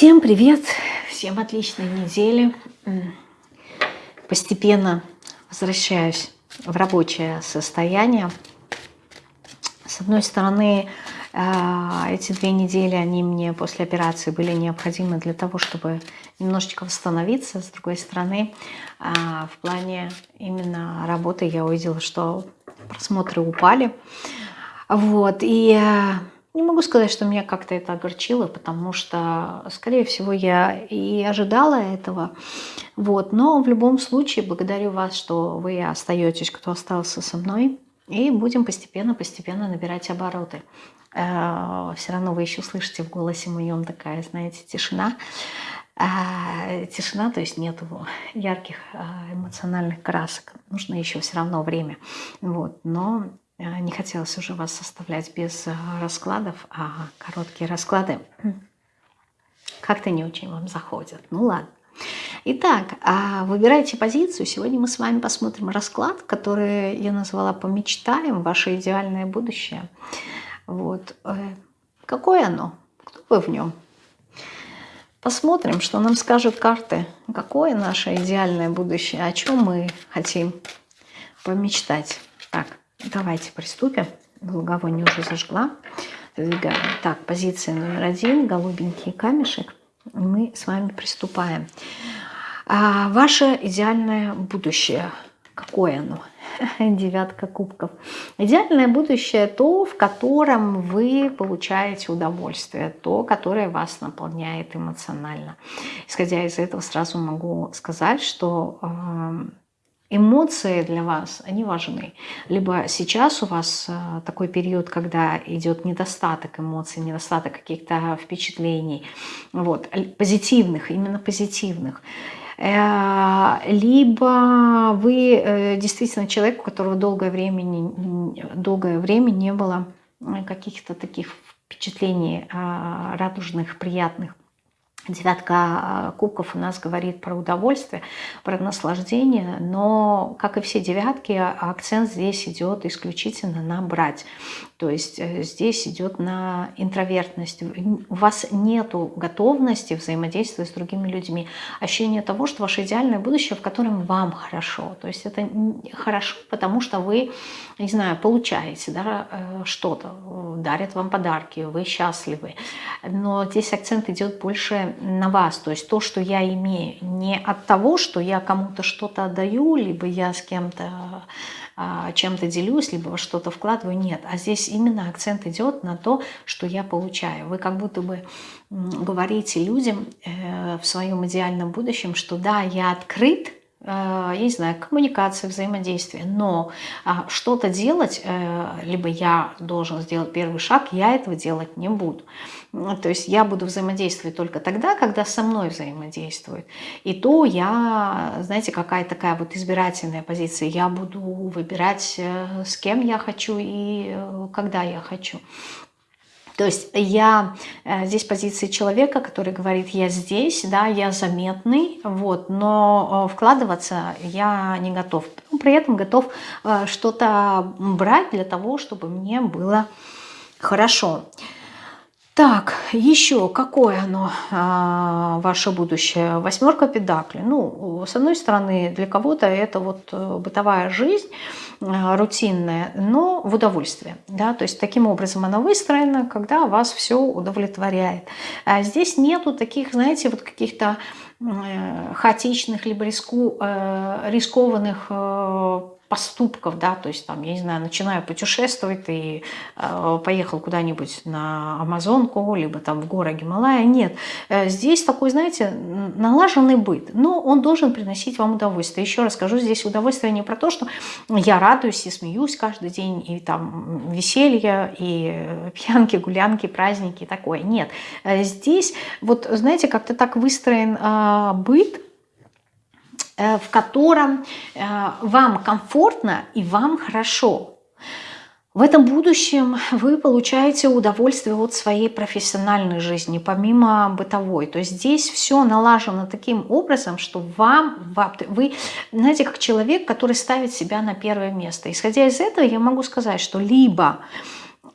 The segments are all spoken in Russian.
Всем привет, всем отличной недели. Постепенно возвращаюсь в рабочее состояние. С одной стороны, а, эти две недели, они мне после операции были необходимы для того, чтобы немножечко восстановиться. С другой стороны, а, в плане именно работы я увидела, что просмотры упали. Вот, и а, не могу сказать, что меня как-то это огорчило, потому что, скорее всего, я и ожидала этого. Вот. Но в любом случае благодарю вас, что вы остаетесь, кто остался со мной. И будем постепенно-постепенно набирать обороты. Э, Все равно вы еще слышите в голосе моем такая, знаете, тишина. Э, тишина, то есть нет ярких э, эмоциональных красок. Нужно еще все равно время. Вот. Но не хотелось уже вас оставлять без э, раскладов, а короткие расклады как-то не очень вам заходят. Ну ладно. Итак, а выбирайте позицию. Сегодня мы с вами посмотрим расклад, который я назвала «Помечтаем. Ваше идеальное будущее». Вот. Э, какое оно? Кто вы в нем? Посмотрим, что нам скажут карты. Какое наше идеальное будущее? О чем мы хотим помечтать? Так, Давайте приступим. Благовоние уже зажгла. Так, позиция номер один. Голубенький камешек. Мы с вами приступаем. А ваше идеальное будущее. Какое оно? Девятка кубков. Идеальное будущее то, в котором вы получаете удовольствие, то, которое вас наполняет эмоционально. Исходя из этого, сразу могу сказать, что эмоции для вас, они важны. Либо сейчас у вас э, такой период, когда идет недостаток эмоций, недостаток каких-то впечатлений, вот, позитивных, именно позитивных. Э, либо вы э, действительно человек, у которого долгое время, долгое время не было каких-то таких впечатлений радужных, приятных. Девятка а, кубков у нас говорит про удовольствие, про наслаждение, но, как и все девятки, акцент здесь идет исключительно на брать. То есть э, здесь идет на интровертность. У вас нет готовности взаимодействовать с другими людьми. Ощущение того, что ваше идеальное будущее, в котором вам хорошо. То есть это хорошо, потому что вы, не знаю, получаете да, э, что-то, дарят вам подарки, вы счастливы. Но здесь акцент идет больше на вас. То есть то, что я имею, не от того, что я кому-то что-то отдаю, либо я с кем-то чем-то делюсь, либо во что-то вкладываю, нет. А здесь именно акцент идет на то, что я получаю. Вы как будто бы говорите людям э, в своем идеальном будущем, что да, я открыт, э, я не знаю, коммуникация, взаимодействие, но а, что-то делать, э, либо я должен сделать первый шаг, я этого делать не буду. Ну, то есть я буду взаимодействовать только тогда, когда со мной взаимодействует. И то я, знаете, какая такая вот избирательная позиция. Я буду выбирать, э, с кем я хочу и э, когда я хочу. То есть я э, здесь позиции человека, который говорит, я здесь, да, я заметный, вот, но вкладываться я не готов. Но при этом готов что-то брать для того, чтобы мне было хорошо. Хорошо. Так, еще какое оно, а, ваше будущее? Восьмерка педакли. Ну, с одной стороны, для кого-то это вот э, бытовая жизнь, э, рутинная, но в удовольствие. Да? То есть таким образом она выстроена, когда вас все удовлетворяет. А здесь нету таких, знаете, вот каких-то э, хаотичных либо риску, рискованных поступков, да, то есть там, я не знаю, начинаю путешествовать, и э, поехал куда-нибудь на Амазонку, либо там в горы Гималая, нет. Э, здесь такой, знаете, налаженный быт, но он должен приносить вам удовольствие. Еще раз скажу, здесь удовольствие не про то, что я радуюсь и смеюсь каждый день, и там веселье, и пьянки, гулянки, праздники, такое. Нет, э, здесь вот, знаете, как-то так выстроен э, быт, Э, в котором э, вам комфортно и вам хорошо. В этом будущем вы получаете удовольствие от своей профессиональной жизни, помимо бытовой. То есть здесь все налажено таким образом, что вам, вы, знаете, как человек, который ставит себя на первое место. Исходя из этого, я могу сказать, что либо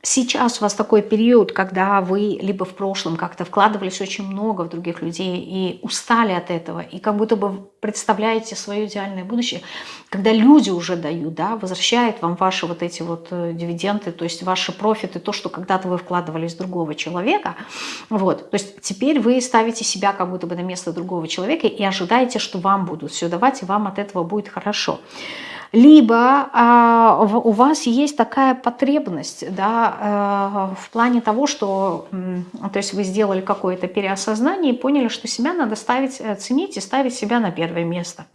сейчас у вас такой период, когда вы либо в прошлом как-то вкладывались очень много в других людей и устали от этого, и как будто бы представляете свое идеальное будущее, когда люди уже дают, да, возвращают вам ваши вот эти вот э, дивиденды, то есть ваши профиты, то, что когда-то вы вкладывались в другого человека, вот, то есть теперь вы ставите себя как будто бы на место другого человека и ожидаете, что вам будут все давать, и вам от этого будет хорошо либо а, у вас есть такая потребность да, а, в плане того, что то есть вы сделали какое-то переосознание и поняли, что себя надо ставить, э, ценить и ставить себя на первое место.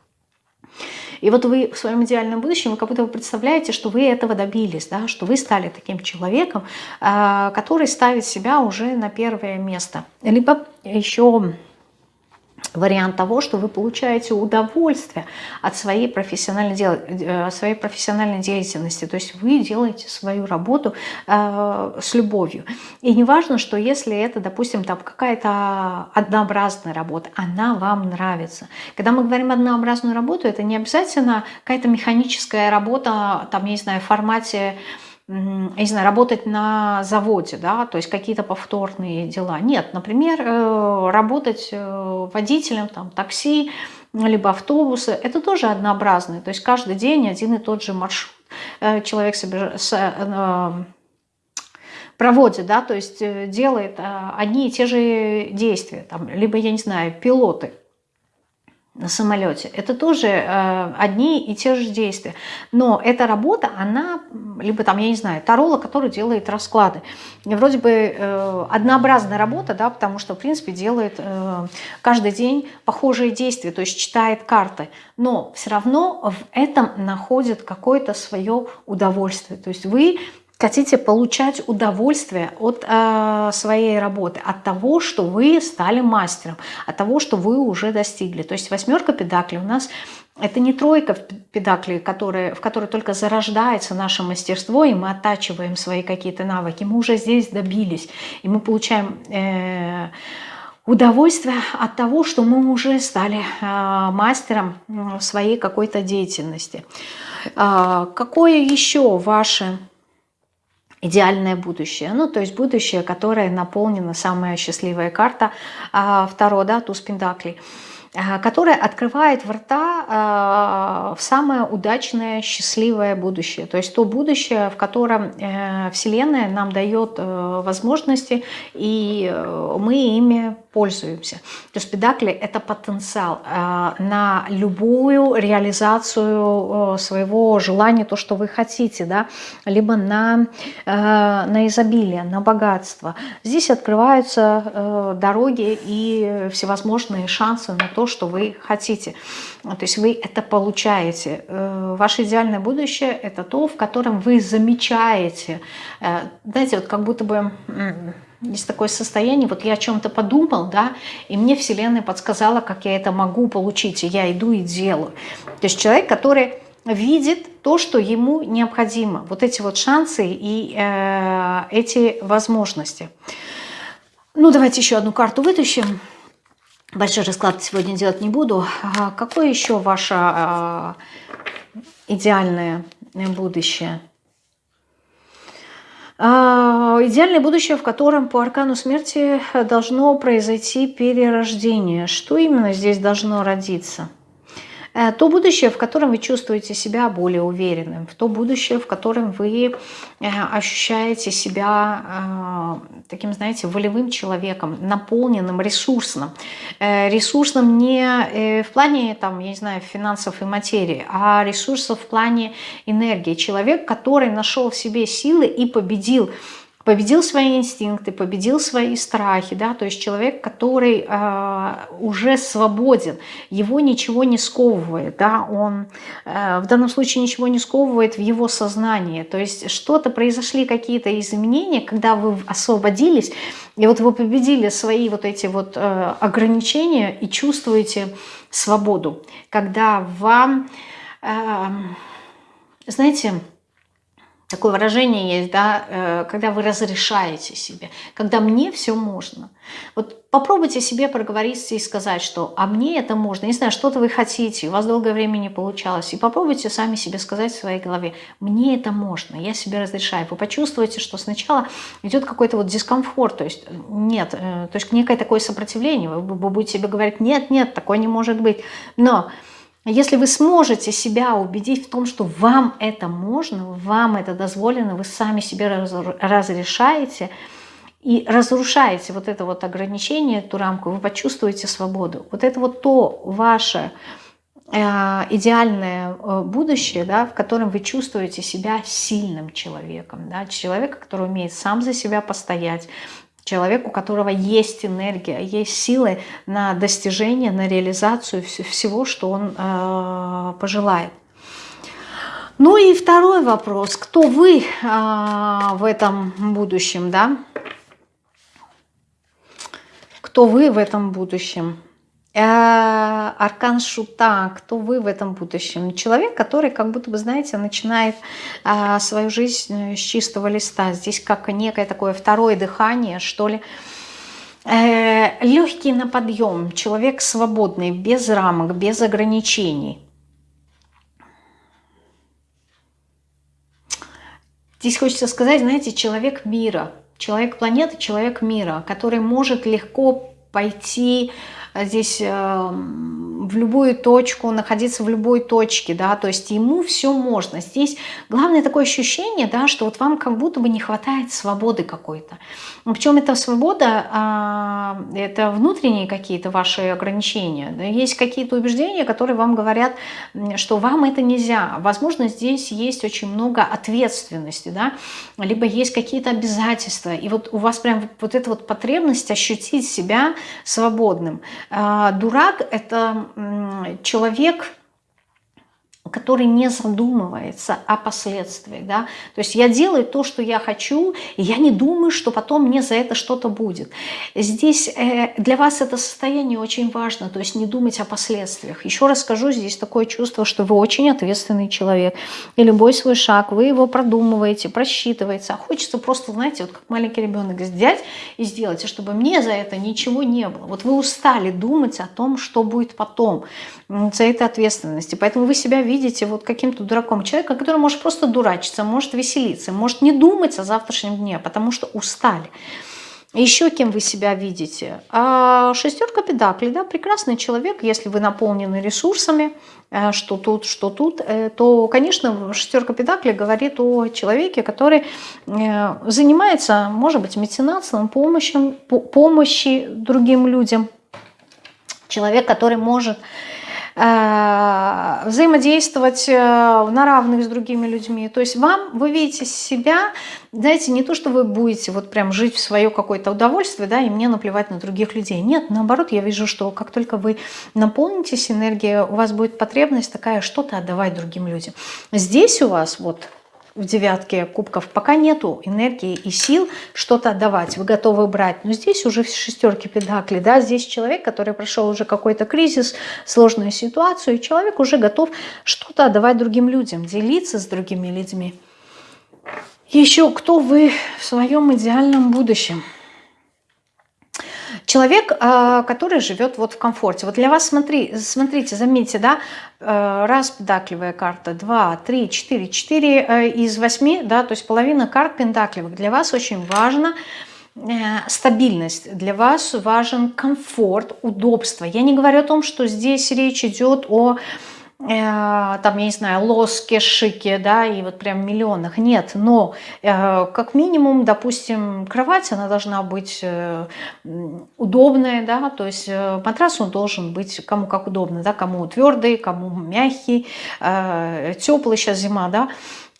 И вот вы в своем идеальном будущем, вы как будто вы представляете, что вы этого добились, да, что вы стали таким человеком, а, который ставит себя уже на первое место. Либо еще вариант того, что вы получаете удовольствие от своей профессиональной, дел... Э, своей профессиональной деятельности. То есть вы делаете свою работу э, с любовью. И не важно, что если это, допустим, там какая-то однообразная работа, она вам нравится. Когда мы говорим однообразную работу, это не обязательно какая-то механическая работа, там, я не знаю, в формате я не знаю, работать на заводе, да, то есть какие-то повторные дела. Нет, например, э, работать э, водителем там, такси, либо автобуса, это тоже однообразно. То есть каждый день один и тот же маршрут э, человек проводит, да, то есть делает одни и те же действия. Там, либо, я не знаю, пилоты – на самолете. Это тоже э, одни и те же действия. Но эта работа, она, либо там, я не знаю, тарола, который делает расклады. Вроде бы э, однообразная работа, да, потому что, в принципе, делает э, каждый день похожие действия, то есть читает карты. Но все равно в этом находит какое-то свое удовольствие. То есть вы хотите получать удовольствие от э, своей работы, от того, что вы стали мастером, от того, что вы уже достигли. То есть восьмерка педаклей у нас это не тройка педаклей, которые, в которой только зарождается наше мастерство, и мы оттачиваем свои какие-то навыки. Мы уже здесь добились, и мы получаем... Э, удовольствие от того, что мы уже стали э, мастером своей какой-то деятельности. Э, какое еще ваше идеальное будущее. Ну, то есть будущее, которое наполнено, самая счастливая карта, а, второй, да, туз пентаклей – Э, которая открывает врата э, в самое удачное, счастливое будущее. То есть то будущее, в котором э, Вселенная нам дает возможности, и мы ими пользуемся. То есть педакли – это потенциал на любую реализацию своего желания, то, что вы хотите, да? либо на, на изобилие, на богатство. Здесь открываются дороги и всевозможные шансы на то, то, что вы хотите. То есть вы это получаете. Э, ваше идеальное будущее – это то, в котором вы замечаете. Э, знаете, вот как будто бы есть такое состояние, вот я о чем-то подумал, да, и мне Вселенная подсказала, как я это могу получить, и я иду и делаю. То есть человек, который видит то, что ему необходимо. Вот эти вот шансы и э, эти возможности. Ну, давайте еще одну карту вытащим. Большой расклад сегодня делать не буду. А какое еще ваше а, идеальное будущее? А, идеальное будущее, в котором по аркану смерти должно произойти перерождение. Что именно здесь должно родиться? Э, то будущее, в котором вы чувствуете себя более уверенным, в то будущее, в котором вы э, ощущаете себя э, таким, знаете, волевым человеком, наполненным, ресурсным. Ресурсным не в плане, там, я не знаю, финансов и материи, а ресурсов в плане энергии. Человек, который нашел в себе силы и победил победил свои инстинкты, победил свои страхи, да, то есть человек, который э, уже свободен, его ничего не сковывает, да, он э, в данном случае ничего не сковывает в его сознании, то есть что-то произошли какие-то изменения, когда вы освободились, и вот вы победили свои вот эти вот э, ограничения и чувствуете свободу, когда вам, э, знаете, такое выражение есть, да, э, когда вы разрешаете себе, когда мне все можно. Вот попробуйте себе проговориться и сказать, что «а мне это можно», не знаю, что-то вы хотите, у вас долгое время не получалось, и попробуйте сами себе сказать в своей голове «мне это можно, я себе разрешаю». Вы почувствуете, что сначала идет какой-то вот дискомфорт, то есть нет, э, то есть некое такое сопротивление, вы будете себе говорить «нет, нет, такое не может быть», но если вы сможете себя убедить в том, что вам это можно, вам это дозволено, вы сами себе разрешаете и разрушаете вот это вот ограничение, эту рамку, вы почувствуете свободу. Вот это вот то ваше э, идеальное э, будущее, да, в котором вы чувствуете себя сильным человеком, да, человека, который умеет сам за себя постоять, Человек, у которого есть энергия, есть силы на достижение, на реализацию всего, что он э, пожелает. Ну и второй вопрос. Кто вы э, в этом будущем, да? Кто вы в этом будущем? Э, аркан Шута, кто вы в этом будущем? Человек, который как будто бы, знаете, начинает э, свою жизнь с чистого листа. Здесь как некое такое второе дыхание, что ли. Э, легкий на подъем, человек свободный, без рамок, без ограничений. Здесь хочется сказать, знаете, человек мира, человек планеты, человек мира, который может легко пойти Э, здесь эм, в любую точку, находиться в любой точке, да, то есть ему все можно. Здесь главное такое ощущение, да, что вот вам как будто бы не хватает свободы какой-то. Причем эта свобода, а, это внутренние какие-то ваши ограничения. Есть какие-то убеждения, которые вам говорят, что вам это нельзя. Возможно, здесь есть очень много ответственности, да, либо есть какие-то обязательства. И вот у вас прям вот эта вот потребность ощутить себя свободным. А, дурак – это человек, который не задумывается о последствиях. Да? То есть я делаю то, что я хочу, и я не думаю, что потом мне за это что-то будет. Здесь э, для вас это состояние очень важно, то есть не думать о последствиях. Еще раз скажу, здесь такое чувство, что вы очень ответственный человек. И любой свой шаг, вы его продумываете, просчитываете. А хочется просто, знаете, вот как маленький ребенок взять и сделать, чтобы мне за это ничего не было. Вот вы устали думать о том, что будет потом, за этой ответственности. Поэтому вы себя видите вот каким-то дураком человека, который может просто дурачиться, может веселиться, может не думать о завтрашнем дне, потому что устали. Еще кем вы себя видите? А шестерка педаклей, да, прекрасный человек, если вы наполнены ресурсами, э, что тут, что тут, э, то, конечно, шестерка педаклей говорит о человеке, который э, занимается, может быть, меценатством, помощью, помощи другим людям. Человек, который может взаимодействовать э, на равных с другими людьми. То есть вам, вы видите себя, знаете, не то, что вы будете вот прям жить в свое какое-то удовольствие, да, и мне наплевать на других людей. Нет, наоборот, я вижу, что как только вы наполнитесь энергией, у вас будет потребность такая что-то отдавать другим людям. Здесь у вас вот в девятке кубков пока нету энергии и сил что-то отдавать, вы готовы брать. Но здесь уже в шестерке педакли, да, здесь человек, который прошел уже какой-то кризис, сложную ситуацию, и человек уже готов что-то отдавать другим людям, делиться с другими людьми. Еще кто вы в своем идеальном будущем? Человек, а, который живет вот в комфорте. Вот для вас, смотри, смотрите, заметьте, да, э, раз педакливая карта, два, три, четыре, четыре э, из восьми, да, то есть половина карт пентакливых. Для вас очень важно э, стабильность, для вас важен комфорт, удобство. Я не говорю о том, что здесь речь идет о там, я не знаю, лоске, шике, да, и вот прям миллионах. Нет, но э, как минимум, допустим, кровать, она должна быть э, удобная, да, то есть матрас он должен быть кому как удобно, да, кому твердый, кому мягкий, теплый, сейчас зима, да,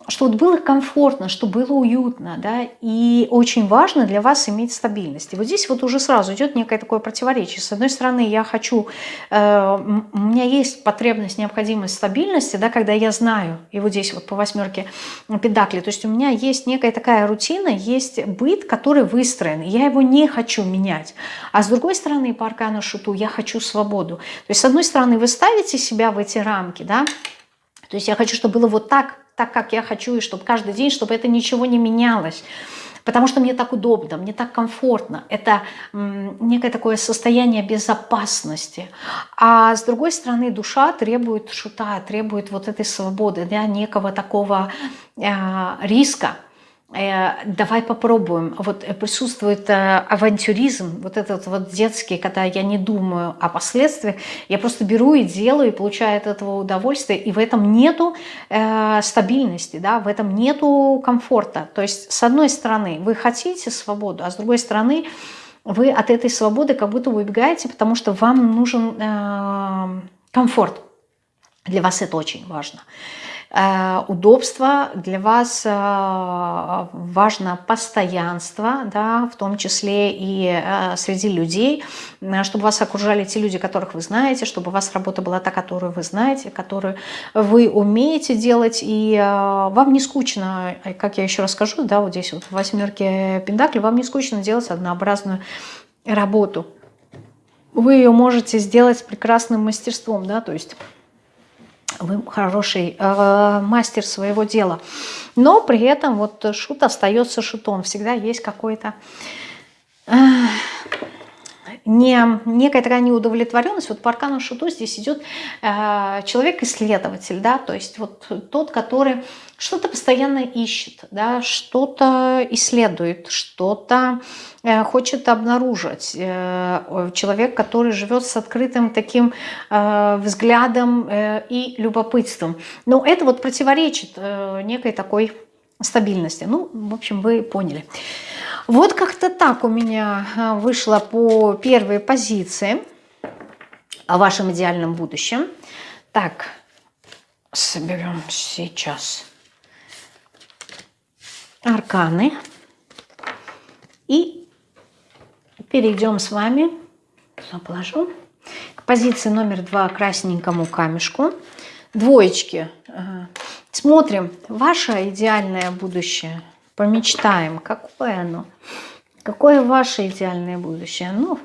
чтобы было комфортно, чтобы было уютно, да, и очень важно для вас иметь стабильность. И вот здесь вот уже сразу идет некое такое противоречие. С одной стороны, я хочу, э, у меня есть потребность, необходимость стабильности, да, когда я знаю, и вот здесь вот по восьмерке педакли, то есть у меня есть некая такая рутина, есть быт, который выстроен, я его не хочу менять. А с другой стороны, по аркану шуту, я хочу свободу. То есть с одной стороны, вы ставите себя в эти рамки, да, то есть я хочу, чтобы было вот так, так, как я хочу, и чтобы каждый день, чтобы это ничего не менялось потому что мне так удобно, мне так комфортно. Это некое такое состояние безопасности. А с другой стороны, душа требует шута, требует вот этой свободы, да, некого такого э, риска. Э, давай попробуем. Вот присутствует э, авантюризм, вот этот вот детский, когда я не думаю о последствиях, я просто беру и делаю, и получаю от этого удовольствие, и в этом нету э, стабильности, да, в этом нету комфорта. То есть, с одной стороны, вы хотите свободу, а с другой стороны, вы от этой свободы как будто убегаете, потому что вам нужен э, комфорт. Для вас это очень важно. Э, удобство, для вас э, важно постоянство, да, в том числе и э, среди людей, чтобы вас окружали те люди, которых вы знаете, чтобы у вас работа была та, которую вы знаете, которую вы умеете делать, и вам не скучно, как я еще расскажу, да, вот здесь вот в восьмерке Пендакли, вам не скучно делать однообразную работу. Вы ее можете сделать с прекрасным мастерством, да, то есть вы хороший э, мастер своего дела. Но при этом вот шут остается шутом. Всегда есть какой-то... Э, не, некая такая неудовлетворенность. Вот по аркану шуту здесь идет э, человек-исследователь, да, то есть вот тот, который что-то постоянно ищет, да, что-то исследует, что-то э, хочет обнаружить. Э, человек, который живет с открытым таким э, взглядом и любопытством. Но это вот противоречит некой такой стабильности. Ну, в общем, вы поняли. Вот как-то так у меня вышло по первой позиции о вашем идеальном будущем. Так, соберем сейчас арканы. И перейдем с вами, положу, к позиции номер два красненькому камешку. Двоечки. Смотрим, ваше идеальное будущее. Помечтаем, какое оно. Какое ваше идеальное будущее? Ну,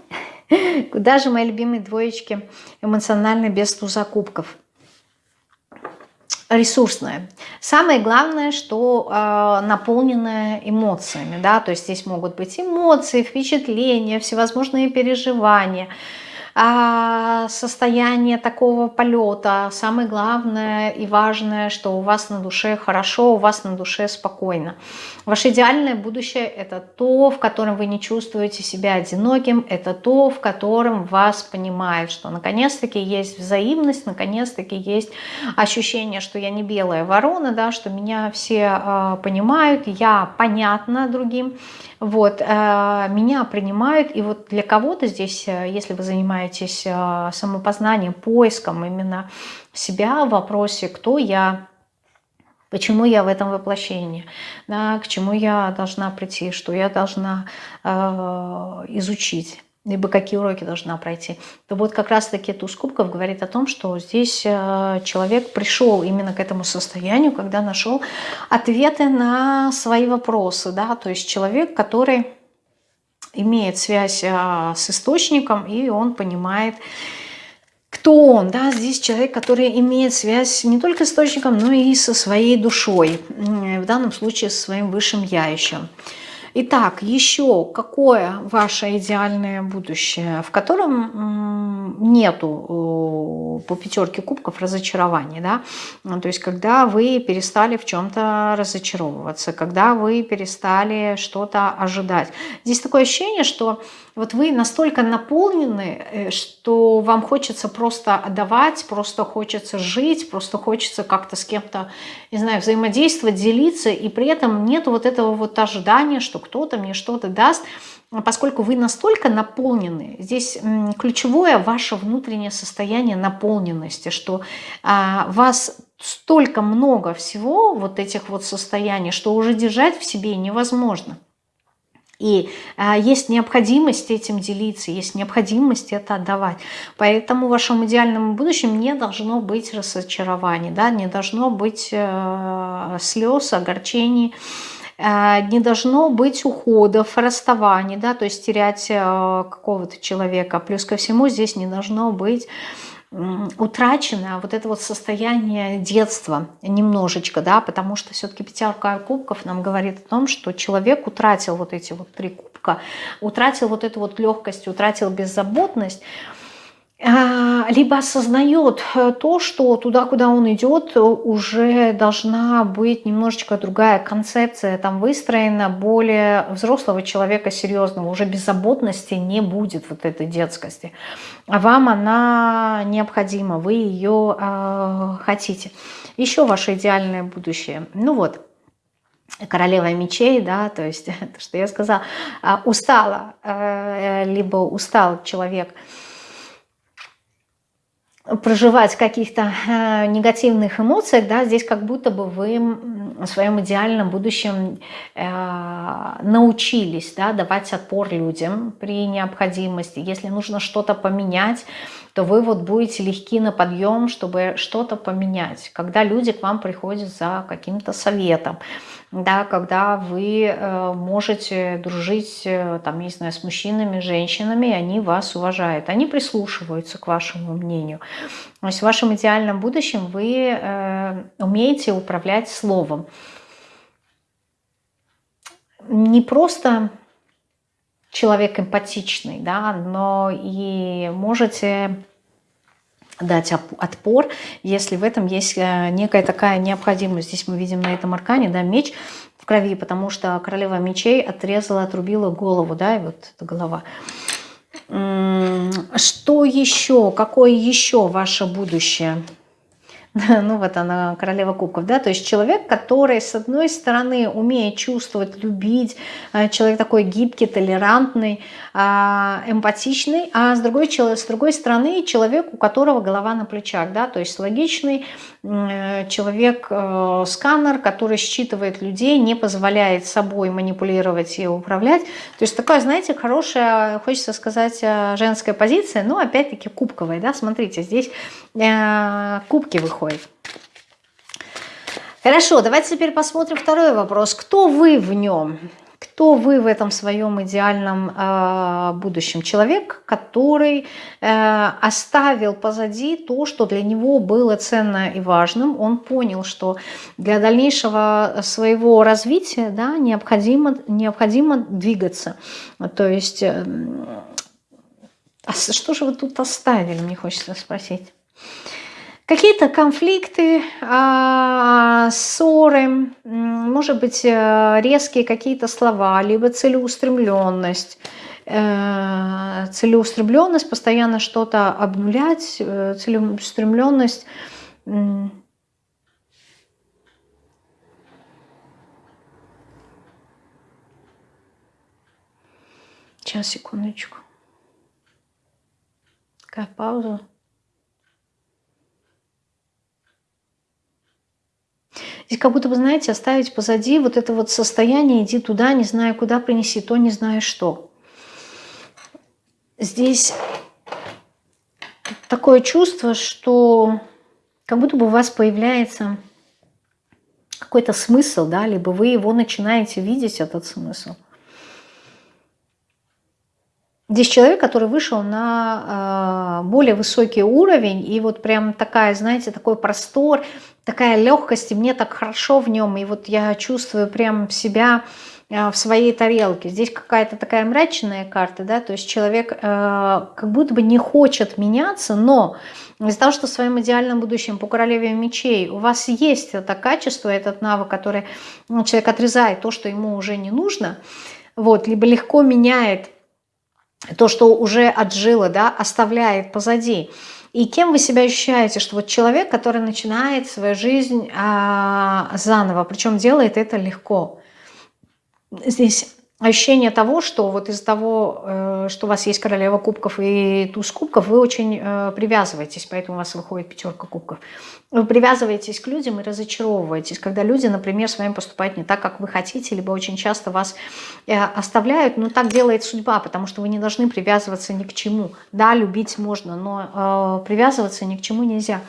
куда же мои любимые двоечки эмоционально без туза кубков? Ресурсное. Самое главное, что э, наполненное эмоциями, да, то есть здесь могут быть эмоции, впечатления, всевозможные переживания, состояние такого полета. Самое главное и важное, что у вас на душе хорошо, у вас на душе спокойно. Ваше идеальное будущее – это то, в котором вы не чувствуете себя одиноким, это то, в котором вас понимают, что наконец-таки есть взаимность, наконец-таки есть ощущение, что я не белая ворона, да, что меня все э, понимают, я понятна другим, вот, э, меня принимают, и вот для кого-то здесь, э, если вы занимаетесь э, самопознанием, поиском именно себя в вопросе «кто я?», Почему я в этом воплощении? Да, к чему я должна прийти? Что я должна э, изучить? либо какие уроки должна пройти, то вот как раз-таки туз кубков говорит о том, что здесь э, человек пришел именно к этому состоянию, когда нашел ответы на свои вопросы. Да? То есть человек, который имеет связь э, с источником, и он понимает, кто он? Да, здесь человек, который имеет связь не только с источником, но и со своей душой, в данном случае со своим высшим я еще. Итак, еще какое ваше идеальное будущее, в котором нету по пятерке кубков разочарований, да? Ну, то есть когда вы перестали в чем-то разочаровываться, когда вы перестали что-то ожидать. Здесь такое ощущение, что вот вы настолько наполнены, э, что вам хочется просто отдавать, просто хочется жить, просто хочется как-то с кем-то, не знаю, взаимодействовать, делиться, и при этом нет вот этого вот ожидания, что кто-то мне что-то даст, поскольку вы настолько наполнены, здесь ключевое ваше внутреннее состояние наполненности, что а, вас столько много всего, вот этих вот состояний, что уже держать в себе невозможно. И а, есть необходимость этим делиться, есть необходимость это отдавать. Поэтому в вашем идеальном будущем не должно быть разочарований, да, не должно быть э, слез, огорчений, не должно быть уходов, расставаний, да, то есть терять э, какого-то человека. Плюс ко всему здесь не должно быть утрачено вот это вот состояние детства немножечко, да, потому что все-таки пятерка кубков нам говорит о том, что человек утратил вот эти вот три кубка, утратил вот эту вот легкость, утратил беззаботность, либо осознает э, то, что туда, куда он идет, уже должна быть немножечко другая концепция там выстроена, более взрослого человека, серьезного, уже беззаботности не будет вот этой детскости. А вам она необходима, вы ее э, хотите. Еще ваше идеальное будущее. Ну вот, королева мечей, да, то есть то, что я сказала, а, устала, э, либо устал человек – проживать каких-то э, негативных эмоциях, да, здесь как будто бы вы в своем идеальном будущем э, научились да, давать отпор людям при необходимости. Если нужно что-то поменять, то вы вот будете легки на подъем, чтобы что-то поменять. Когда люди к вам приходят за каким-то советом, да, когда вы э, можете дружить, э, там, не знаю, с мужчинами, женщинами, и они вас уважают, они прислушиваются к вашему мнению. То есть в вашем идеальном будущем вы э, умеете управлять словом. Не просто человек эмпатичный, да, но и можете дать отпор, если в этом есть э, некая такая необходимость. Здесь мы видим на этом аркане да, меч в крови, потому что королева мечей отрезала, отрубила голову, да, и вот эта голова. Что еще? Какое еще ваше будущее? ну вот она, королева кубков, да, то есть человек, который, с одной стороны, умеет чувствовать, любить, э, человек такой гибкий, толерантный, а, эмпатичный, а с другой, с другой стороны, человек, у которого голова на плечах, да, то есть логичный, э, человек-сканер, э, который считывает людей, не позволяет собой манипулировать и управлять, то есть такая, знаете, хорошая, хочется сказать, женская позиция, но опять-таки кубковая, да, смотрите, здесь кубки выходят, происходит. Хорошо, давайте теперь посмотрим второй вопрос. Кто вы в нем? Кто вы в этом своем идеальном э, будущем? Человек, который э, оставил позади то, что для него было ценно и важным. Он понял, что для дальнейшего своего развития да, необходимо, необходимо двигаться. То есть, э, а что же вы тут оставили, мне хочется спросить. Какие-то конфликты, а, ссоры, может быть, э, резкие какие-то слова, либо целеустремленность. Э, целеустремленность, постоянно что-то обнулять, э, целеустремленность. Сейчас, секундочку. Такая пауза. Здесь как будто бы, знаете, оставить позади вот это вот состояние, иди туда, не знаю куда, принеси то, не знаю что. Здесь такое чувство, что как будто бы у вас появляется какой-то смысл, да, либо вы его начинаете видеть, этот смысл. Здесь человек, который вышел на э, более высокий уровень, и вот прям такая, знаете, такой простор, такая легкость, и мне так хорошо в нем, и вот я чувствую прям себя э, в своей тарелке. Здесь какая-то такая мрачная карта, да, то есть человек э, как будто бы не хочет меняться, но из-за того, что в своем идеальном будущем по королеве мечей у вас есть это качество, этот навык, который ну, человек отрезает то, что ему уже не нужно, вот, либо легко меняет то, что уже отжило, да, оставляет позади. И кем вы себя ощущаете, что вот человек, который начинает свою жизнь а, заново, причем делает это легко. Здесь ощущение того, что вот из-за того, э, что у вас есть королева кубков и туз кубков, вы очень э, привязываетесь, поэтому у вас выходит пятерка кубков. Вы привязываетесь к людям и разочаровываетесь, когда люди, например, с вами поступают не так, как вы хотите, либо очень часто вас э, оставляют, но так делает судьба, потому что вы не должны привязываться ни к чему. Да, любить можно, но привязываться ни к чему нельзя.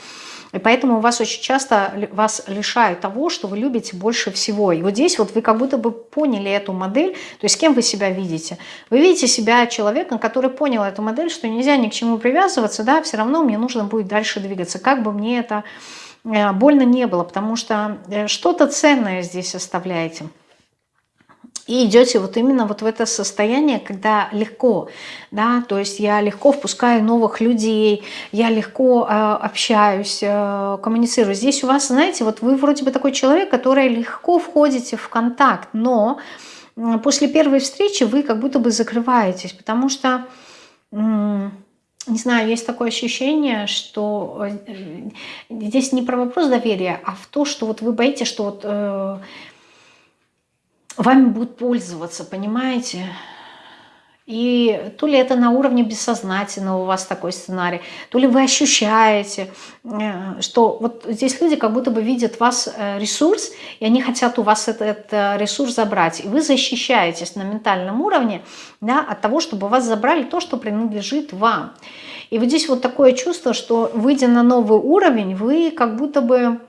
И поэтому вас очень часто вас лишают того, что вы любите больше всего. И вот здесь вот вы как будто бы поняли эту модель, То есть кем вы себя видите? Вы видите себя человеком, который понял эту модель, что нельзя ни к чему привязываться, да, все равно мне нужно будет дальше двигаться, как бы мне это э, больно не было, потому что э, что-то ценное здесь оставляете. И идете вот именно вот в это состояние, когда легко, да, то есть я легко впускаю новых людей, я легко э, общаюсь, э, коммуницирую. Здесь у вас, знаете, вот вы вроде бы такой человек, который легко входите в контакт, но после первой встречи вы как будто бы закрываетесь, потому что, не знаю, есть такое ощущение, что э, здесь не про вопрос доверия, а в то, что вот вы боитесь, что вот э, вами будут пользоваться, понимаете? И то ли это на уровне бессознательного у вас такой сценарий, то ли вы ощущаете, э, что вот здесь люди как будто бы видят вас э, ресурс, и они хотят у вас этот, этот ресурс забрать. И вы защищаетесь на ментальном уровне да, от того, чтобы вас забрали то, что принадлежит вам. И вот здесь вот такое чувство, что выйдя на новый уровень, вы как будто бы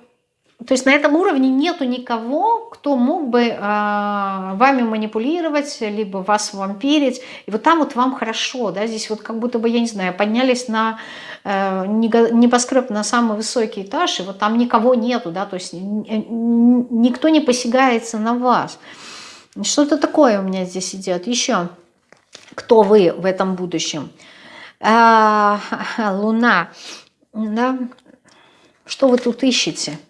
то есть на этом уровне нету никого, кто мог бы э, вами манипулировать, либо вас вампирить. И вот там вот вам хорошо, да, здесь вот как будто бы, я не знаю, поднялись на э, небоскреб на самый высокий этаж, и вот там никого нету, да, то есть никто не посягается на вас. Что-то такое у меня здесь идет. Еще, кто вы в этом будущем? Э, луна, да, что вы тут ищете?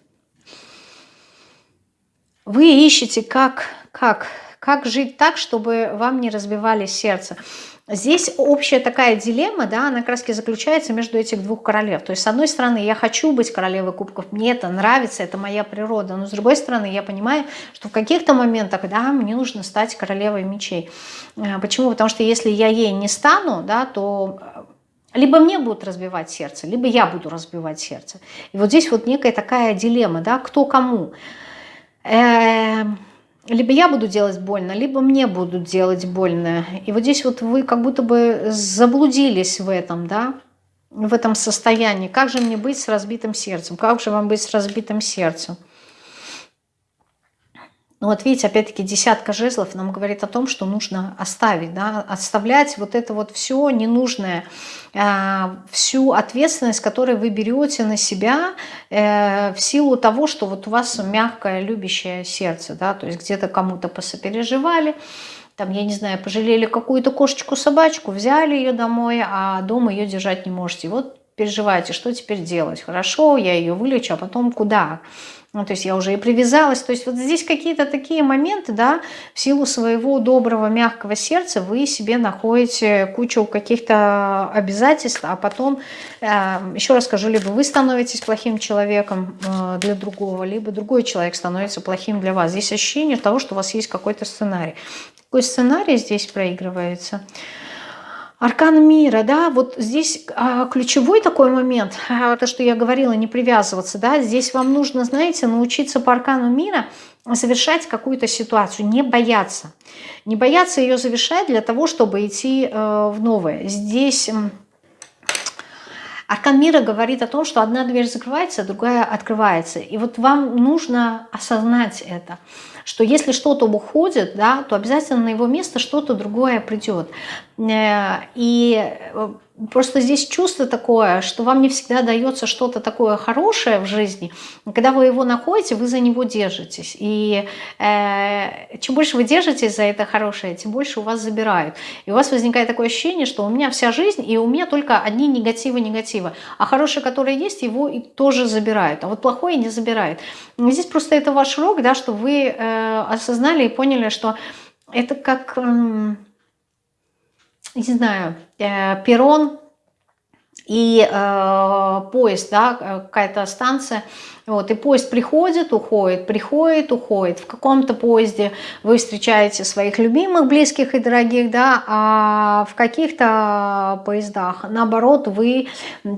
Вы ищете, как, как, как жить так, чтобы вам не разбивали сердце. Здесь общая такая дилемма, да, она как раз заключается между этих двух королев. То есть, с одной стороны, я хочу быть королевой кубков, мне это нравится, это моя природа, но с другой стороны, я понимаю, что в каких-то моментах, да, мне нужно стать королевой мечей. Э, почему? Потому что если я ей не стану, да, то либо мне будут разбивать сердце, либо я буду разбивать сердце. И вот здесь вот некая такая дилемма, да, кто кому. Эм, либо я буду делать больно, либо мне будут делать больно. И вот здесь вот вы как будто бы заблудились в этом, да, в этом состоянии. Как же мне быть с разбитым сердцем? Как же вам быть с разбитым сердцем? Ну вот видите, опять-таки десятка жезлов нам говорит о том, что нужно оставить, да, оставлять вот это вот все ненужное, э, всю ответственность, которую вы берете на себя э, в силу того, что вот у вас мягкое, любящее сердце, да, то есть где-то кому-то посопереживали, там, я не знаю, пожалели какую-то кошечку-собачку, взяли ее домой, а дома ее держать не можете. Вот переживаете, что теперь делать? Хорошо, я ее вылечу, а потом куда? Ну, то есть я уже и привязалась. То есть вот здесь какие-то такие моменты, да, в силу своего доброго, мягкого сердца вы себе находите кучу каких-то обязательств, а потом, э, еще раз скажу, либо вы становитесь плохим человеком э, для другого, либо другой человек становится плохим для вас. Здесь ощущение того, что у вас есть какой-то сценарий. Какой сценарий здесь проигрывается? Аркан мира, да, вот здесь а, ключевой такой момент, а, то, что я говорила, не привязываться, да, здесь вам нужно, знаете, научиться по аркану мира завершать какую-то ситуацию, не бояться. Не бояться ее завершать для того, чтобы идти э, в новое. Здесь... Аркан мира говорит о том, что одна дверь закрывается, другая открывается. И вот вам нужно осознать это что если что-то уходит, да, то обязательно на его место что-то другое придет. Э, и э, просто здесь чувство такое, что вам не всегда дается что-то такое хорошее в жизни. Когда вы его находите, вы за него держитесь. И э, чем больше вы держитесь за это хорошее, тем больше у вас забирают. И у вас возникает такое ощущение, что у меня вся жизнь, и у меня только одни негативы, негативы. А хорошее, которое есть, его и тоже забирают. А вот плохое не забирают. И здесь просто это ваш урок, да, что вы э, осознали и поняли, что это как... Э, не знаю, э, перрон и э, поезд, да, какая-то станция, вот, и поезд приходит, уходит, приходит, уходит. В каком-то поезде вы встречаете своих любимых, близких и дорогих, да, а в каких-то поездах, наоборот, вы,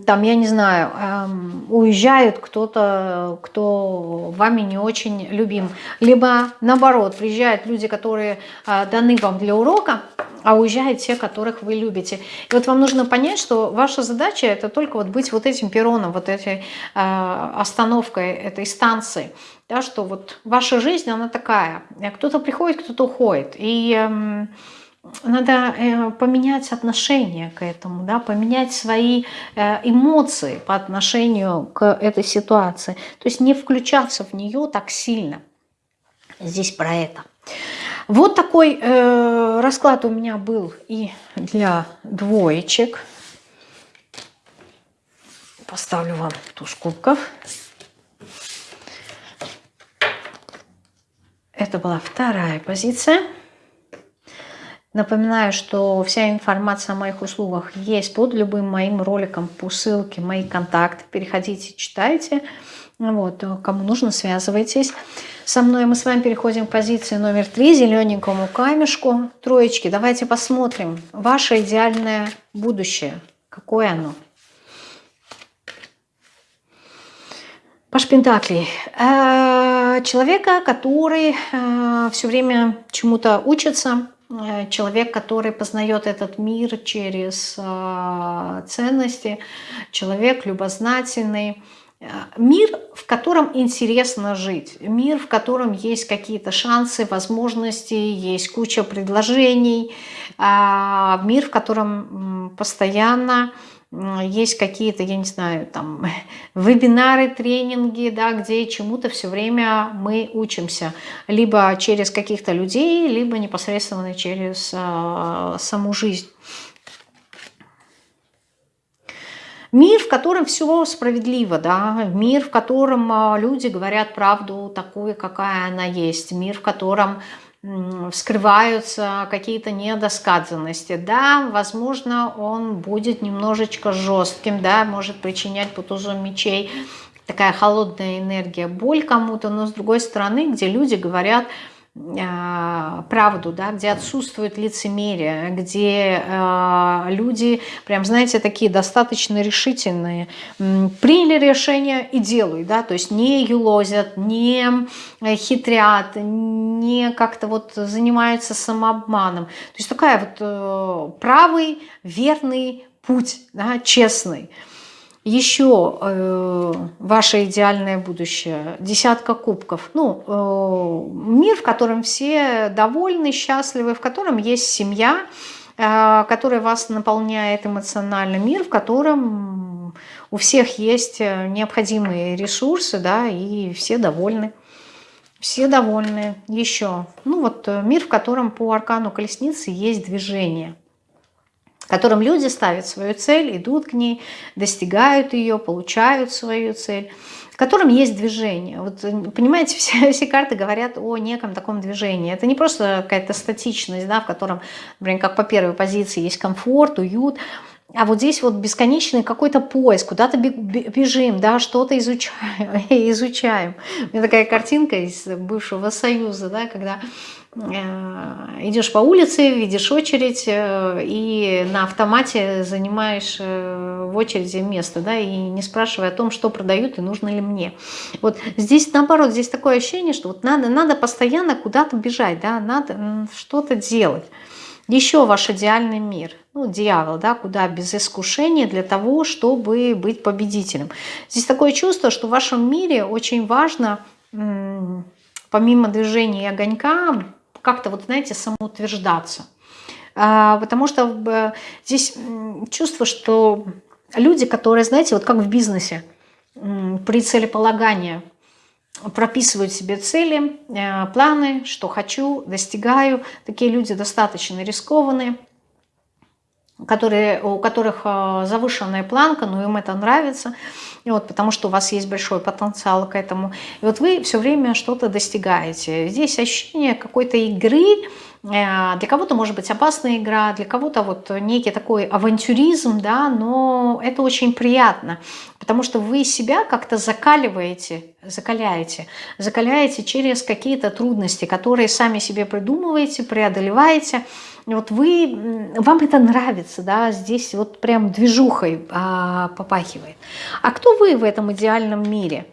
там, я не знаю, эм, уезжает кто-то, кто вами не очень любим. Либо, наоборот, приезжают люди, которые э, даны вам для урока, а уезжают те, которых вы любите. И вот вам нужно понять, что ваша задача это только вот быть вот этим перроном, вот этой э, остановкой этой станции. Да, что вот ваша жизнь, она такая. Кто-то приходит, кто-то уходит. И э, надо поменять отношение к этому, да, поменять свои э, эмоции по отношению к этой ситуации. То есть не включаться в нее так сильно. Здесь про это. Вот такой э, расклад у меня был и для двоечек. Поставлю вам туз кубков. Это была вторая позиция. Напоминаю, что вся информация о моих услугах есть под любым моим роликом по ссылке, мои контакты. Переходите, читайте. Вот, кому нужно, связывайтесь со мной. Мы с вами переходим к позиции номер три, зелененькому камешку, троечки. Давайте посмотрим ваше идеальное будущее. Какое оно? Паш Пентаклей. Э, человека, который э, все время чему-то учится, человек, который познает этот мир через ценности, человек любознательный, Мир, в котором интересно жить, мир, в котором есть какие-то шансы, возможности, есть куча предложений, а, мир, в котором постоянно есть какие-то, я не знаю, там, вебинары, тренинги, да, где чему-то все время мы учимся. Либо через каких-то людей, либо непосредственно через э, саму жизнь. Мир, в котором все справедливо, да, мир, в котором а, люди говорят правду такую, какая она есть, мир, в котором вскрываются какие-то недосказанности. Да, возможно, он будет немножечко жестким, да, может причинять по тузу мечей такая холодная энергия, боль кому-то, но с другой стороны, где люди говорят правду, да, где отсутствует лицемерие, где э, люди, прям, знаете, такие достаточно решительные, приняли решение и делают, да, то есть не юлозят, не хитрят, не как-то вот занимаются самообманом. То есть такая вот э, правый, верный путь, да, честный. Еще э, ваше идеальное будущее, десятка кубков. Ну, э, мир, в котором все довольны, счастливы, в котором есть семья, э, которая вас наполняет эмоционально. Мир, в котором у всех есть э, необходимые ресурсы, да, и все довольны. Все довольны. Еще. Ну вот э, мир, в котором по аркану колесницы есть движение которым люди ставят свою цель, идут к ней, достигают ее, получают свою цель, в котором есть движение. Вот, понимаете, все, все карты говорят о неком таком движении. Это не просто какая-то статичность, да, в котором, например, как по первой позиции есть комфорт, уют, а вот здесь вот бесконечный какой-то поиск, куда-то бежим, да, что-то изучаем, изучаем. У меня такая картинка из бывшего Союза, да, когда Э, идешь по улице, видишь очередь э, и на автомате занимаешь э, в очереди место, да, и не спрашивая о том, что продают и нужно ли мне. Вот здесь наоборот, здесь такое ощущение, что вот надо, надо постоянно куда-то бежать, да, надо что-то делать. Еще ваш идеальный мир, ну, дьявол, да, куда без искушения для того, чтобы быть победителем. Здесь такое чувство, что в вашем мире очень важно, помимо движения огонька, как-то, вот знаете, самоутверждаться. А, потому что э, здесь чувство, что люди, которые, знаете, вот как в бизнесе, при целеполагании прописывают себе цели, э, планы, что хочу, достигаю. Такие люди достаточно рискованные, которые, у которых э, завышенная планка, но им это нравится, и вот, потому что у вас есть большой потенциал к этому. И вот вы все время что-то достигаете. Здесь ощущение какой-то игры, для кого-то может быть опасная игра, для кого-то вот некий такой авантюризм, да, но это очень приятно, потому что вы себя как-то закаливаете, закаляете, закаляете через какие-то трудности, которые сами себе придумываете, преодолеваете, вот вы, вам это нравится, да, здесь вот прям движухой а, попахивает. А кто вы в этом идеальном мире?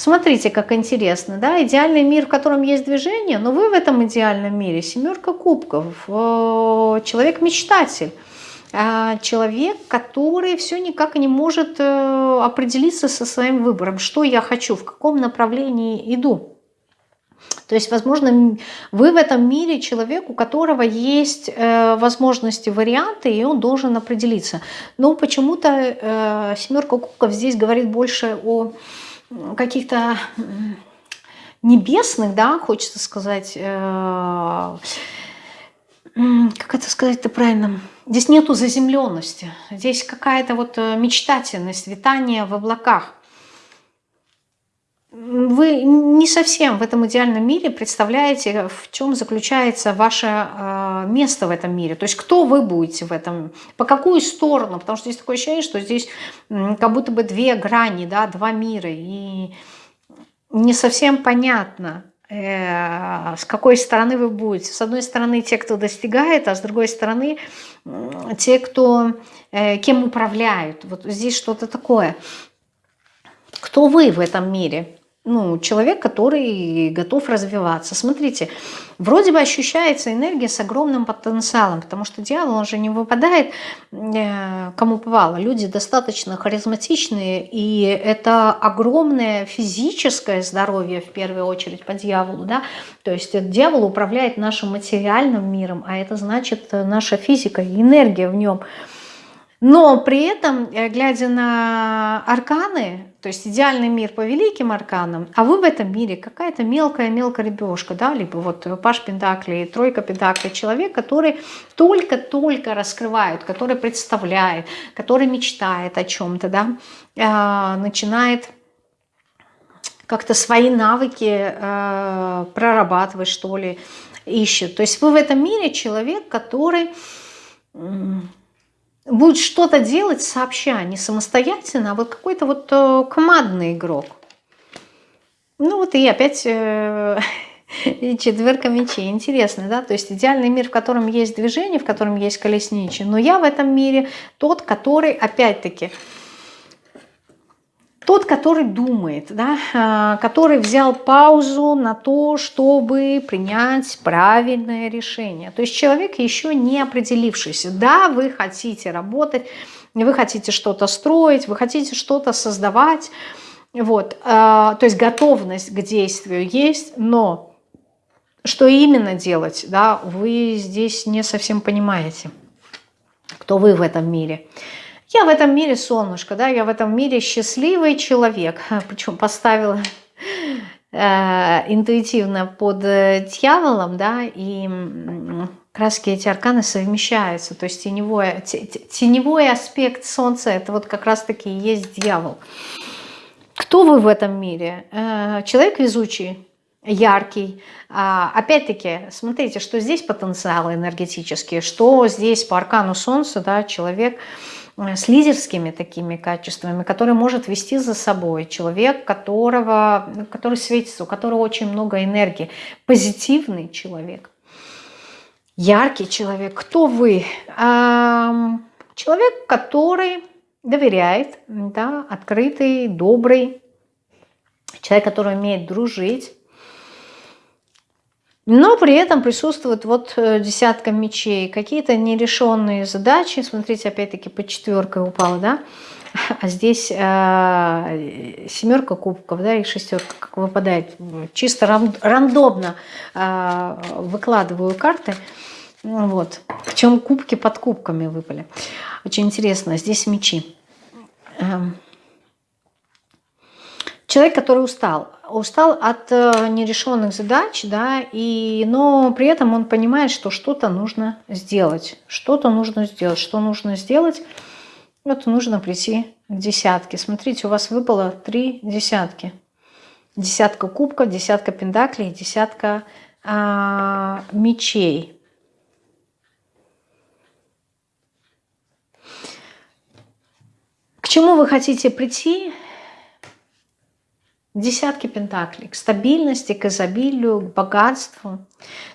Смотрите, как интересно, да, идеальный мир, в котором есть движение, но вы в этом идеальном мире, семерка кубков, э, человек-мечтатель, а, человек, который все никак не может э, определиться со своим выбором, что я хочу, в каком направлении иду. То есть, возможно, вы в этом мире человек, у которого есть э, возможности, варианты, и он должен определиться. Но почему-то э, семерка кубков здесь говорит больше о каких-то небесных, да, хочется сказать, э, как это сказать-то правильно, здесь нету заземленности, здесь какая-то вот э, мечтательность, витание в облаках. Вы не совсем в этом идеальном мире представляете, в чем заключается ваше э, место в этом мире. То есть кто вы будете в этом, по какую сторону. Потому что здесь такое ощущение, что здесь как будто бы две грани, да, два мира. И не совсем понятно, Э, с какой стороны вы будете. С одной стороны те, кто достигает, а с другой стороны те, кто э, кем управляют. Вот здесь что-то такое. Кто вы в этом мире? Ну, человек, который готов развиваться. Смотрите, вроде бы ощущается энергия с огромным потенциалом, потому что дьявол, он же не выпадает э, кому попало. Люди достаточно харизматичные, и это огромное физическое здоровье, в первую очередь, по дьяволу. Да? То есть дьявол управляет нашим материальным миром, а это значит наша физика и энергия в нем – но при этом, э, глядя на арканы, то есть идеальный мир по великим арканам, а вы в этом мире какая-то мелкая-мелкая рыбешка, да, либо вот Паш Пентаклей, Тройка Пентаклей, человек, который только-только раскрывает, который представляет, который мечтает о чем-то, да, а, начинает как-то свои навыки э, прорабатывать, что ли, ищет. То есть вы в этом мире человек, который будет что-то делать сообща, не самостоятельно, а вот какой-то вот э, командный игрок. Ну вот и опять э, четверка мечей. Интересно, да? То есть идеальный мир, в котором есть движение, в котором есть колесничий. Но я в этом мире тот, который, опять-таки, тот, который думает, да, а, который взял паузу на то, чтобы принять правильное решение. То есть человек еще не определившийся. Да, вы хотите работать, вы хотите что-то строить, вы хотите что-то создавать, вот, а, то есть готовность к действию есть, но что именно делать, да, вы здесь не совсем понимаете, кто вы в этом мире. Я в этом мире солнышко, да, я в этом мире счастливый человек. Причем поставила э, интуитивно под э, дьяволом, да, и краски эти арканы совмещаются. То есть теневой, теневой аспект солнца, это вот как раз-таки и есть дьявол. Кто вы в этом мире? Э, человек везучий, яркий. А, Опять-таки, смотрите, что здесь потенциалы энергетические, что здесь по аркану солнца, да, человек с лидерскими такими качествами, который может вести за собой человек, которого, который светится, у которого очень много энергии, позитивный человек, яркий человек. Кто вы? Человек, который доверяет, да, открытый, добрый, человек, который умеет дружить, но при этом присутствует вот э, десятка мечей, какие-то нерешенные задачи. Смотрите, опять-таки по четверкой упала, да? А здесь э, семерка кубков, да, и шестерка, как выпадает. Чисто ран, рандомно э, выкладываю карты. Вот. Причем кубки под кубками выпали. Очень интересно. Здесь мечи. Эм. Человек, который устал устал от э, нерешенных задач, да, и, но при этом он понимает, что что-то нужно сделать, что-то нужно сделать, что нужно сделать, вот нужно прийти к десятке. Смотрите, у вас выпало три десятки. Десятка кубков, десятка пендаклей, десятка а, мечей. К чему вы хотите прийти? Десятки пентаклей, к стабильности, к изобилию, к богатству.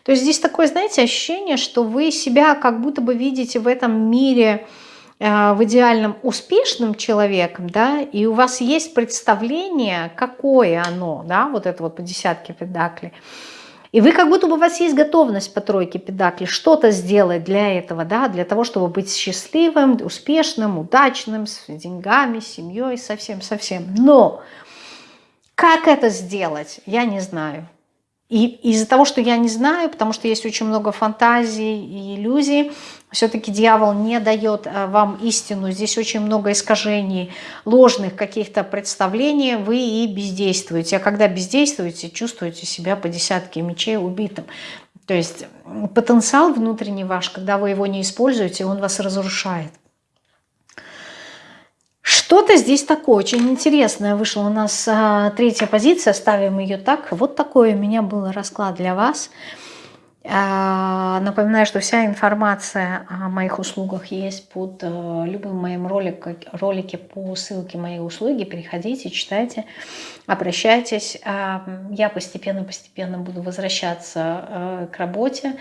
То есть здесь такое, знаете, ощущение, что вы себя как будто бы видите в этом мире э, в идеальном успешным человеком, да, и у вас есть представление, какое оно, да, вот это вот по десятке педаклей, и вы как будто бы у вас есть готовность по тройке педаклей что-то сделать для этого, да, для того, чтобы быть счастливым, успешным, удачным, с деньгами, семьей, совсем-совсем. Но как это сделать, я не знаю. И из-за того, что я не знаю, потому что есть очень много фантазий и иллюзий, все-таки дьявол не дает э, вам истину. Здесь очень много искажений, ложных каких-то представлений. Вы и бездействуете. А когда бездействуете, чувствуете себя по десятке мечей убитым. То есть потенциал внутренний ваш, когда вы его не используете, он вас разрушает. Что-то здесь такое очень интересное вышло. У нас а, третья позиция, ставим ее так. Вот такой у меня был расклад для вас. А, напоминаю, что вся информация о моих услугах есть под а, любым моим роликом, ролике по ссылке моей услуги. Переходите, читайте, обращайтесь. А, я постепенно-постепенно буду возвращаться а, к работе.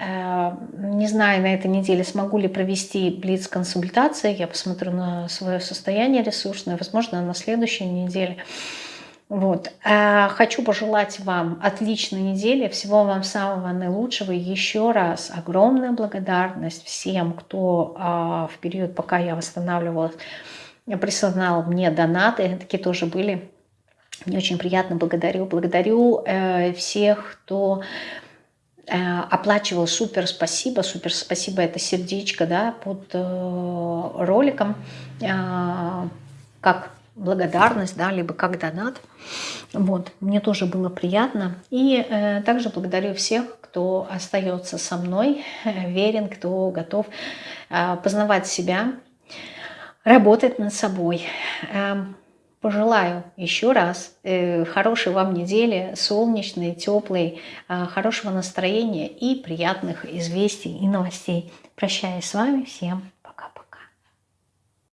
Не знаю, на этой неделе смогу ли провести блиц-консультации. Я посмотрю на свое состояние ресурсное. Возможно, на следующей неделе. Вот. Э, хочу пожелать вам отличной недели, всего вам самого наилучшего. Еще раз огромная благодарность всем, кто а, в период, пока я восстанавливалась, присылал мне донаты. Такие тоже были. Мне очень приятно, благодарю. Благодарю э, всех, кто оплачивал супер спасибо, супер спасибо это сердечко да, под э, роликом, э, как благодарность, да, либо как донат. Вот, мне тоже было приятно. И э, также благодарю всех, кто остается со мной, э, верен, кто готов э, познавать себя, работать над собой. Э, Пожелаю еще раз э, хорошей вам недели, солнечной, теплой, э, хорошего настроения и приятных известий и новостей. Прощаюсь с вами. Всем